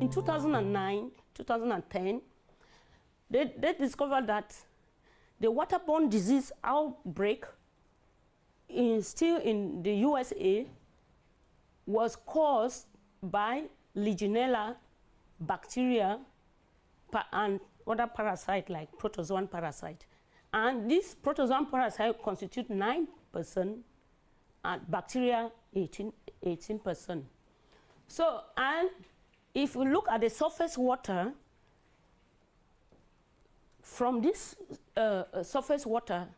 In 2009, 2010, they, they discovered that the waterborne disease outbreak in, still in the USA was caused by Legionella bacteria and other parasite like protozoan parasite. And this protozoan parasite constitute 9% and bacteria 18, 18%. So, and if we look at the surface water, from this uh, uh surface water,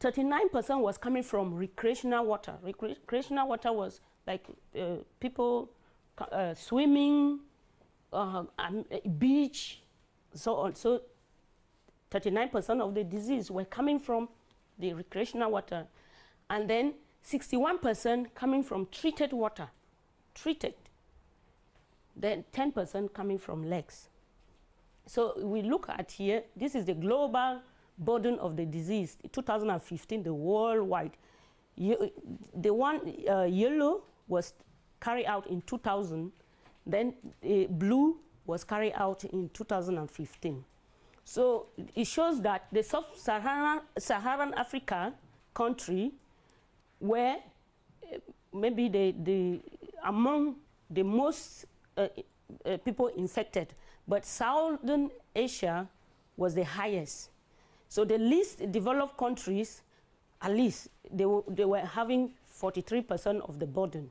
39% was coming from recreational water. recreational water was like uh, people uh, swimming, uh, um, beach, so on. So 39% of the disease were coming from the recreational water. And then 61% coming from treated water, treated. Then 10% coming from lakes. So we look at here, this is the global burden of the disease, 2015, the worldwide. the one uh, yellow was carried out in 2000, then uh, blue was carried out in 2015. So it shows that the sub-Saharan Saharan Africa country were uh, maybe the, the, among the most uh, uh, people infected, but Southern Asia was the highest. So the least developed countries, at least, they, they were having 43% of the burden.